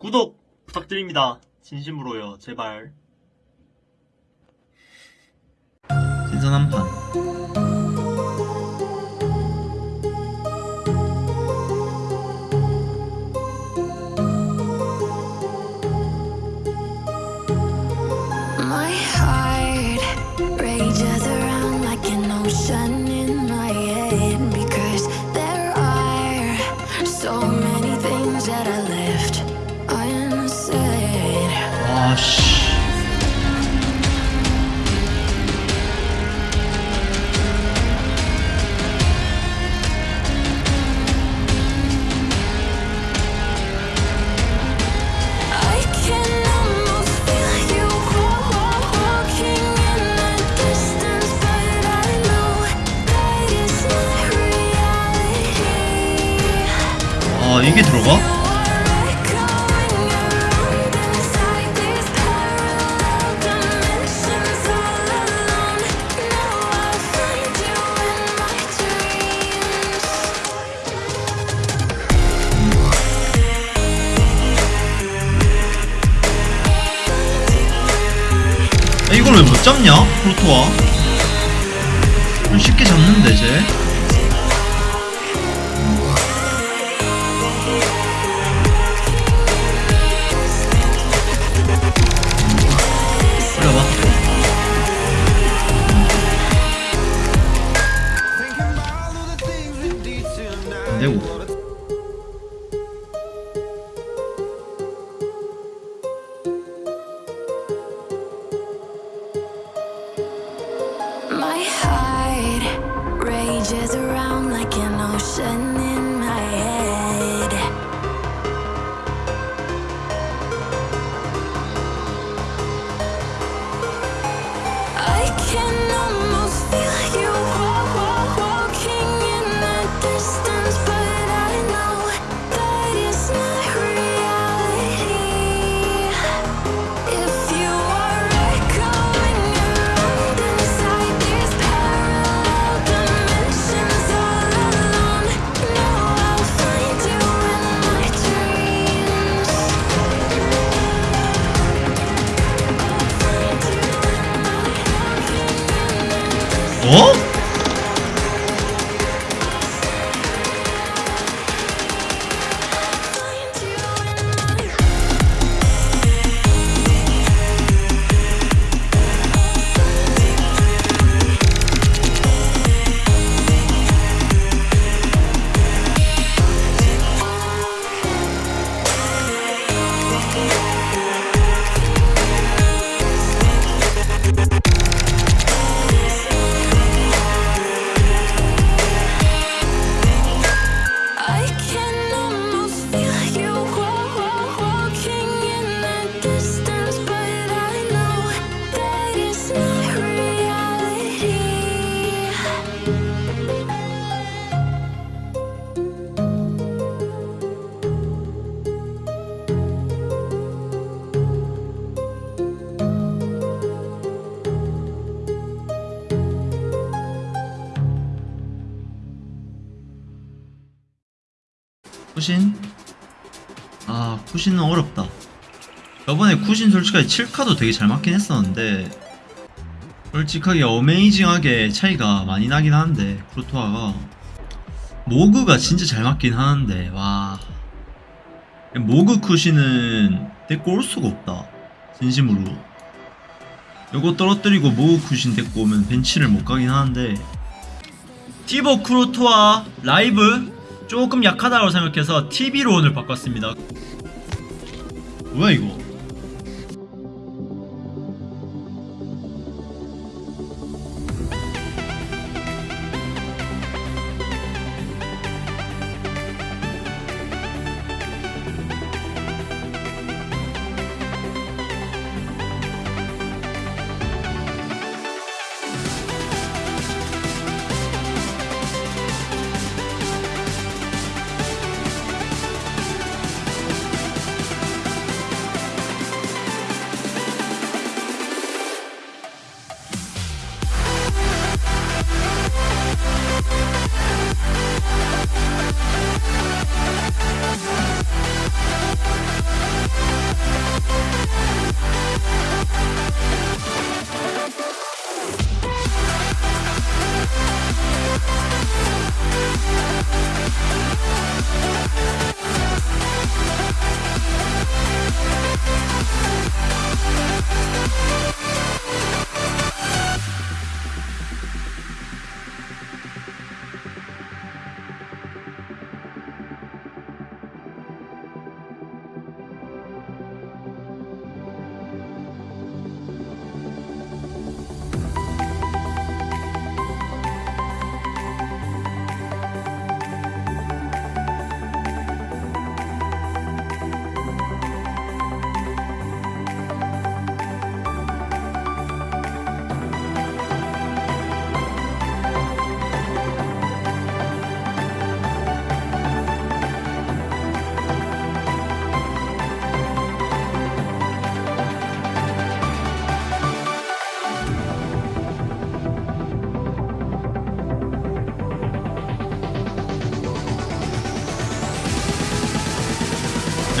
구독 부탁드립니다. 진심으로요. 제발. 신선한 판. 아, 이게 들어가? 아, 이걸 왜 못 잡냐? 프로토와? 좀 쉽게 잡는데, 쟤? 안되 쿠신? 아, 쿠신은 어렵다. 저번에 쿠신 솔직하게 7카도 되게 잘 맞긴 했었는데, 솔직하게 어메이징하게 차이가 많이 나긴 하는데, 프로토아가. 모그가 진짜 잘 맞긴 하는데, 와. 모그 쿠신은 데리고 올 수가 없다. 진심으로. 요거 떨어뜨리고 모그 쿠신 데리고 오면 벤치를 못 가긴 하는데, 티버 크로토아 라이브 조금 약하다고 생각해서 TV로 오늘 바꿨습니다. 뭐야 이거?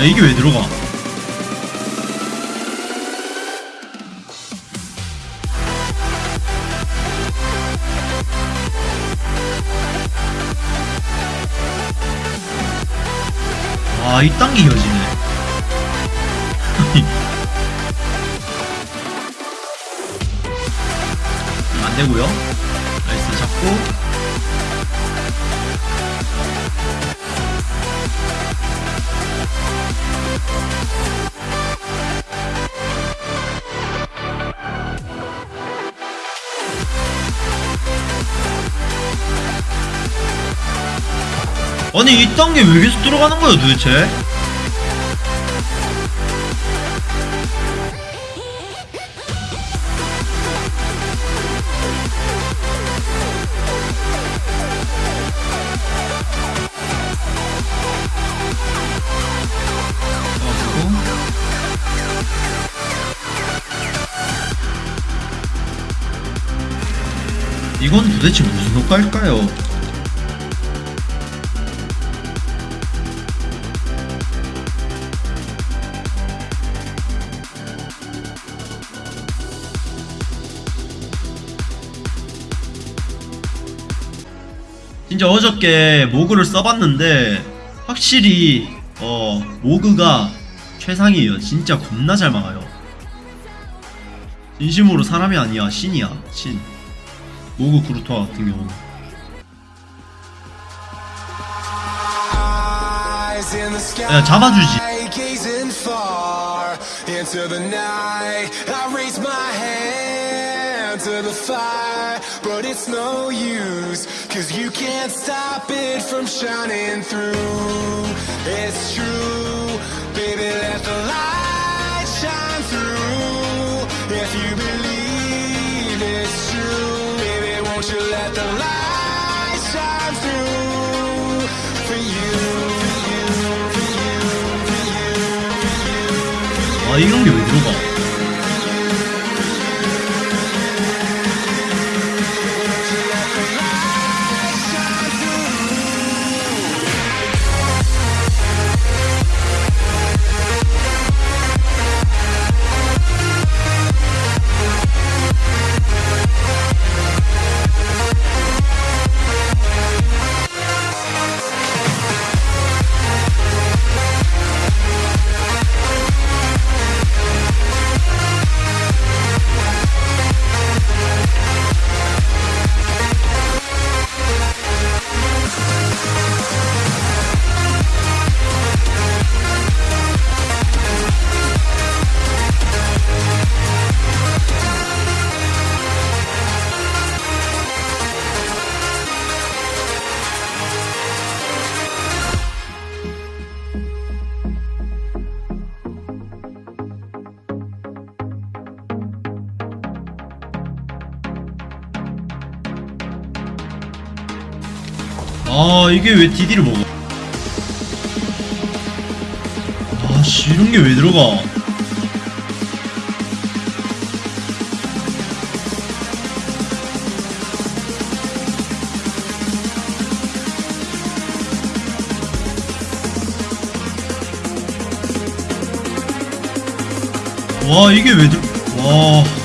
야 이게 왜 들어가? 아, 이딴 게 이어지네. 안 되고요. 나이스 잡고. 아니 이딴 게 왜 계속 들어가는 거야 도대체? 이건 도대체 무슨 효과일까요? 진짜 어저께 모그를 써봤는데 확실히 어 모그가 최상이에요 진짜 겁나 잘 막아요 진심으로 사람이 아니야 신이야 신 모그 그루토아 같은 경우는 야, 잡아주지. to the fire, but it's no use, cause you can't stop it from shining through. It's true, baby, let the light shine through. If you believe it's true, baby, won't you let the light shine through for you, for you, for you, for you. 아 이런 게 왜 들어가 아 이게 왜 DD를 먹어? 아씨 이런 게 왜 들어가? 와 이게 왜 들... 와...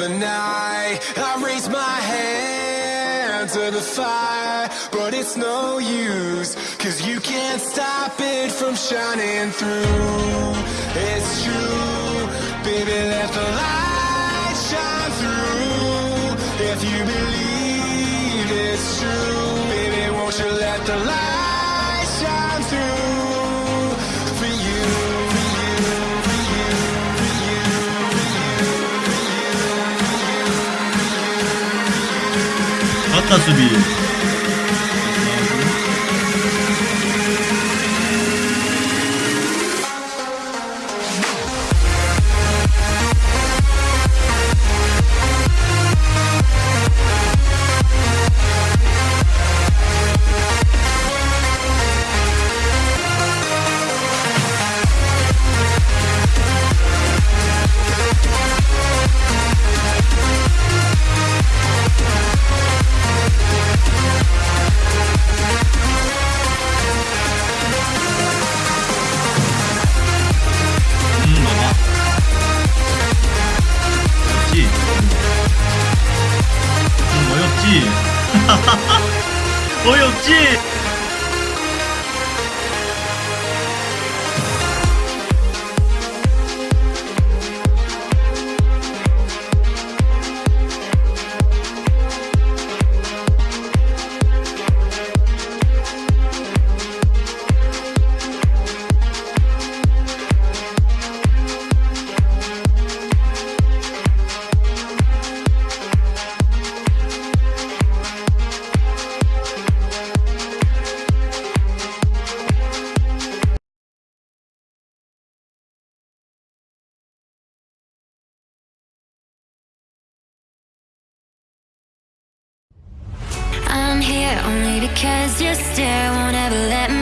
the night. I raise my hand to the fire, but it's no use, cause you can't stop it from shining through. It's true, baby, let the light shine through. If you believe it's true, baby, won't you let the light 是比 Only because your stare won't ever let